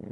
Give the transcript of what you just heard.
うん。